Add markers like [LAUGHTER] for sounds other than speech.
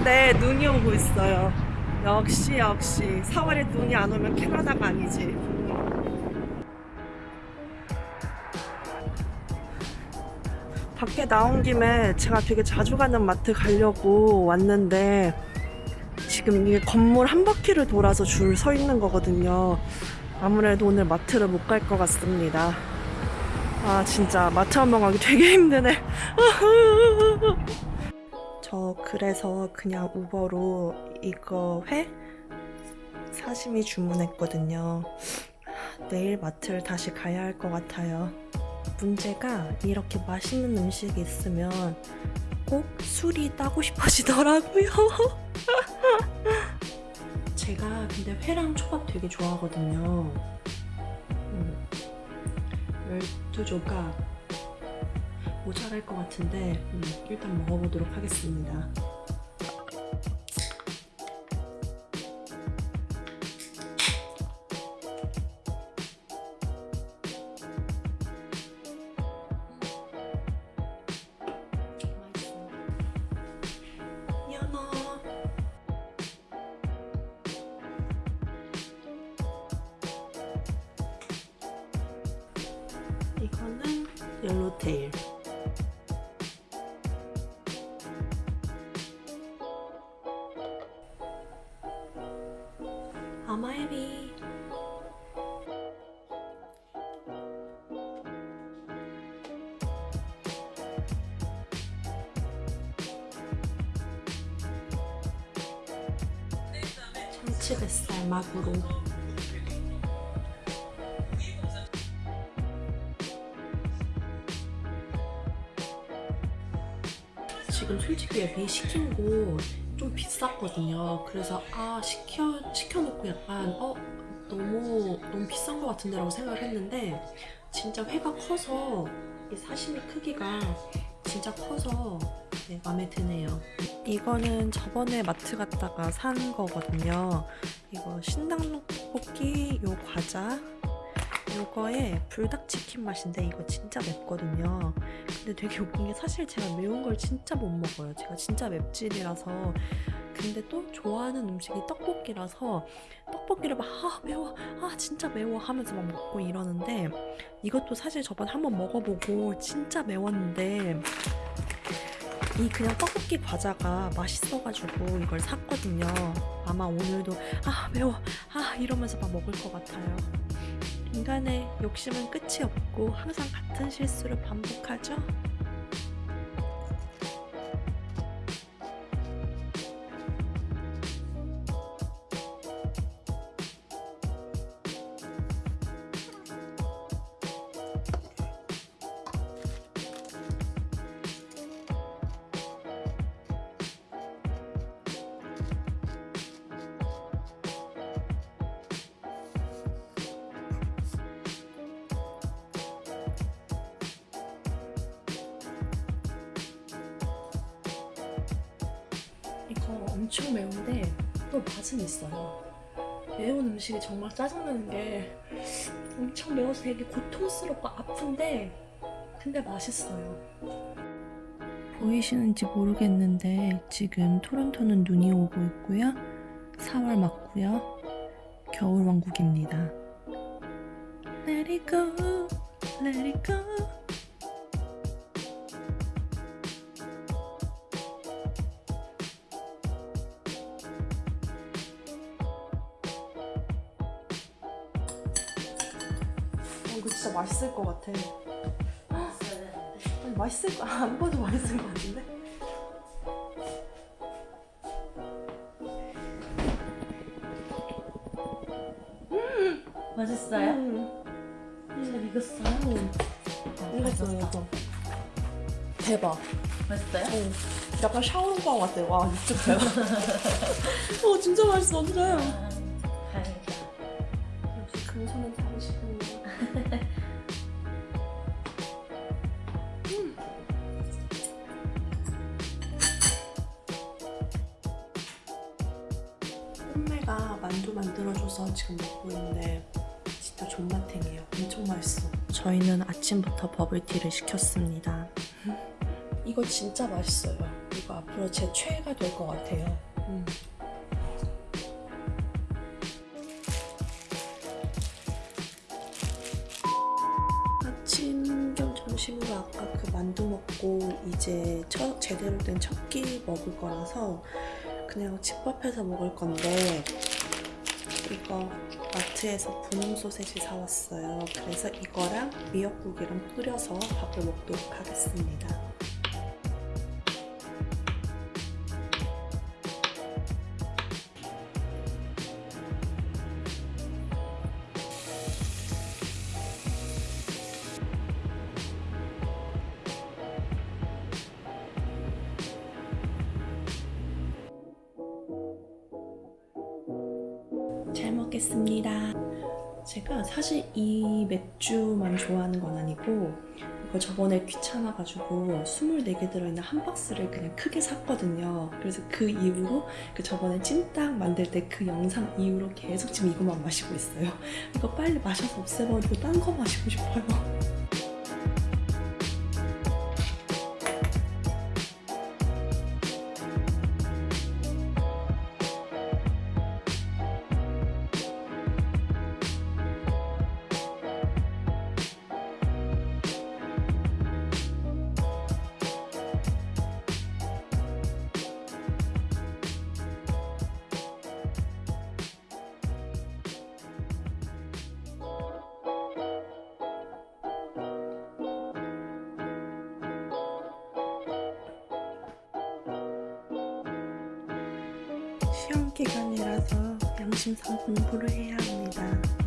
4월인데 눈이 오고 있어요. 역시 역시 4월에 눈이 안 오면 캐나다가 아니지. 밖에 나온 김에 제가 되게 자주 가는 마트 가려고 왔는데 지금 이게 건물 한 바퀴를 돌아서 줄 서 있는 거거든요. 아무래도 오늘 마트를 못 갈 것 같습니다. 아 진짜 마트 한 번 가기 되게 힘드네. [LAUGHS] 저 그래서 그냥 우버로 이거 회 사시미 주문했거든요. 내일 마트를 다시 가야 할 것 같아요. 문제가 이렇게 맛있는 음식이 있으면 꼭 술이 따고 싶어지더라고요. [LAUGHS] 제가 근데 회랑 초밥 되게 좋아하거든요. 음, 12조각 모자랄 것 같은데 음, 일단 먹어보도록 하겠습니다. 이거는 옐로테일 아마에비 참치뱃살 마구로. 지금 솔직히 여기 시킨 거 좀 비쌌거든요. 그래서 아 시켜 시켜놓고 약간 어 너무 너무 비싼 것 같은데 라고 생각을 했는데 진짜 회가 커서 이 사시미 크기가 진짜 커서 네, 마음에 드네요. 이거는 저번에 마트 갔다가 산 거거든요. 이거 신당록 떡볶이 요 과자 요거에 불닭치킨 맛인데 이거 진짜 맵거든요. 근데 되게 웃긴 게 사실 제가 매운 걸 진짜 못 먹어요. 제가 진짜 맵찔이라서. 근데 또 좋아하는 음식이 떡볶이라서 떡볶이를 막 아 매워 아 진짜 매워 하면서 막 먹고 이러는데 이것도 사실 저번에 한번 먹어보고 진짜 매웠는데 이 그냥 떡볶이 과자가 맛있어가지고 이걸 샀거든요. 아마 오늘도 아 매워 아 이러면서 막 먹을 것 같아요. 인간의 욕심은 끝이 없고 항상 같은 실수를 반복하죠. 엄청 매운데 또 맛은 있어요. 매운 음식이 정말 짜증나는 게 엄청 매워서 되게 고통스럽고 아픈데 근데 맛있어요. 보이시는지 모르겠는데 지금 토론토는 눈이 오고 있고요. 4월 맞고요. 겨울 왕국입니다. Let it go, let it go. 이거 진짜 맛있을 것 같아. 아니, 맛있을 거, 안 봐도 맛있을 것 같은데? 맛있어요? 음, 잘 익었어요. 이거 이거. 대박. 맛있어요? 어, 약간 샤오롱빵 같아. 와, 육즙 대박. [LAUGHS] 어, 진짜 맛있어, 그래. Hom매가 만두 만들어줘서 지금 먹고 있는데 진짜 존맛탱이에요. 엄청 맛있어. 저희는 아침부터 버블티를 시켰습니다. 이거 진짜 맛있어요. 이거 앞으로 제 최애가 될 것 같아요. 음. 아침 겸 점심으로 아까 그 만두 먹고 이제 첫, 제대로 된 첫 끼 먹을 거라서 그냥 집밥해서 먹을 건데 이거 마트에서 분홍 소세지 사왔어요. 그래서 이거랑 미역국이랑 뿌려서 밥을 먹도록 하겠습니다. 잘 먹겠습니다. 제가 사실 이 맥주만 좋아하는 건 아니고 이거 저번에 귀찮아가지고 24개 들어있는 한 박스를 그냥 크게 샀거든요. 그래서 그 이후로 그 저번에 찜닭 만들 때 그 영상 이후로 계속 지금 이것만 마시고 있어요. 이거 빨리 마셔서 없애버리고 딴 거 마시고 싶어요. 시험 기간이라서 양심상 공부를 해야 합니다.